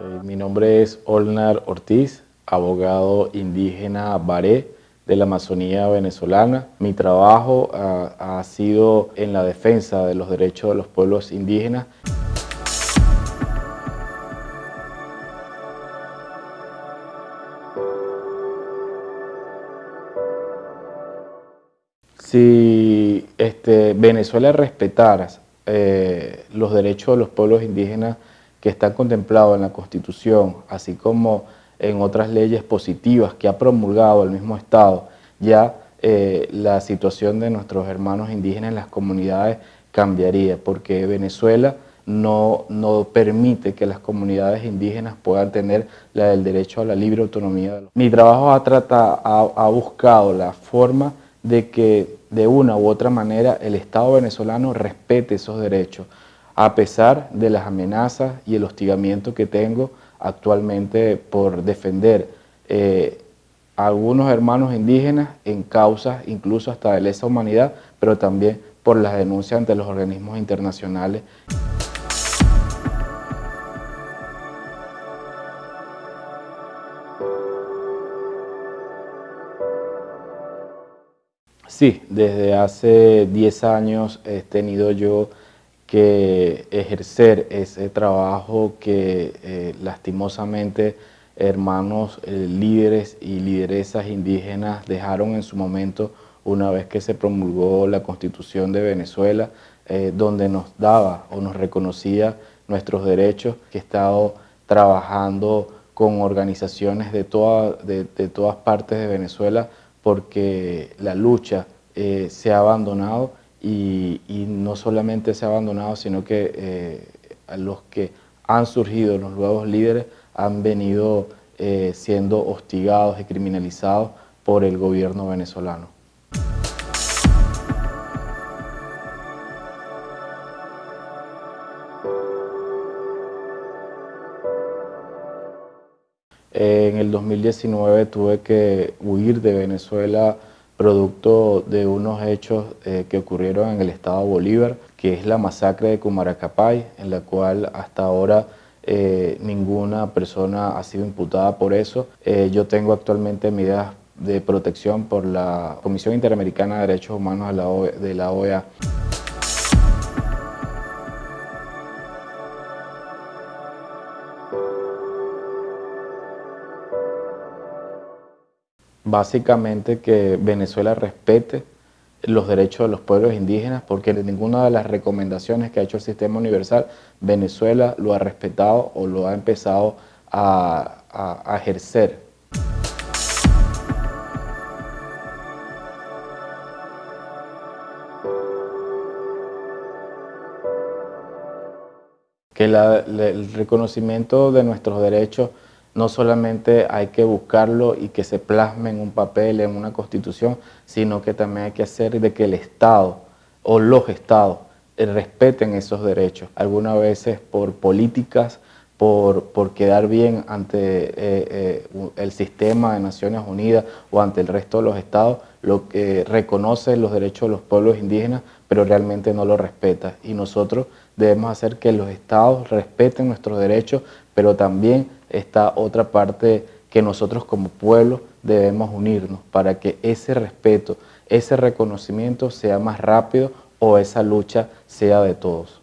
Eh, mi nombre es Olnar Ortiz, abogado indígena baré de la Amazonía venezolana. Mi trabajo ha sido en la defensa de los derechos de los pueblos indígenas. Si este, Venezuela respetara eh, los derechos de los pueblos indígenas que están contemplados en la Constitución, así como en otras leyes positivas que ha promulgado el mismo Estado, ya eh, la situación de nuestros hermanos indígenas en las comunidades cambiaría, porque Venezuela no, no permite que las comunidades indígenas puedan tener la, el derecho a la libre autonomía. Mi trabajo ha, tratado, ha buscado la forma de que de una u otra manera el Estado venezolano respete esos derechos, a pesar de las amenazas y el hostigamiento que tengo actualmente por defender eh, a algunos hermanos indígenas en causas incluso hasta de lesa humanidad, pero también por las denuncias ante los organismos internacionales. Sí, desde hace 10 años he tenido yo que ejercer ese trabajo que eh, lastimosamente hermanos eh, líderes y lideresas indígenas dejaron en su momento una vez que se promulgó la Constitución de Venezuela, eh, donde nos daba o nos reconocía nuestros derechos, que he estado trabajando con organizaciones de, de todas partes de Venezuela porque la lucha se ha abandonado y, no solamente se ha abandonado, sino que eh, los que han surgido, los nuevos líderes, han venido eh, siendo hostigados y criminalizados por el gobierno venezolano. En el 2019 tuve que huir de Venezuela producto de unos hechos eh, que ocurrieron en el estado Bolívar, que es la masacre de Cumaracapay, en la cual hasta ahora eh, ninguna persona ha sido imputada por eso. Eh, yo tengo actualmente medidas de protección por la Comisión Interamericana de Derechos Humanos de la OEA. Básicamente que Venezuela respete los derechos de los pueblos indígenas, porque ninguna de las recomendaciones que ha hecho el Sistema Universal, Venezuela lo ha respetado o lo ha empezado a, ejercer. Que el reconocimiento de nuestros derechos no solamente hay que buscarlo y que se plasme en un papel, en una constitución, sino que también hay que hacer de que el Estado o los Estados respeten esos derechos. Algunas veces por políticas, por, por quedar bien ante eh, eh, el sistema de Naciones Unidas o ante el resto de los estados, lo que reconoce los derechos de los pueblos indígenas, pero realmente no lo respeta. Y nosotros debemos hacer que los estados respeten nuestros derechos, pero también está otra parte que nosotros como pueblo debemos unirnos para que ese respeto, ese reconocimiento sea más rápido o esa lucha sea de todos.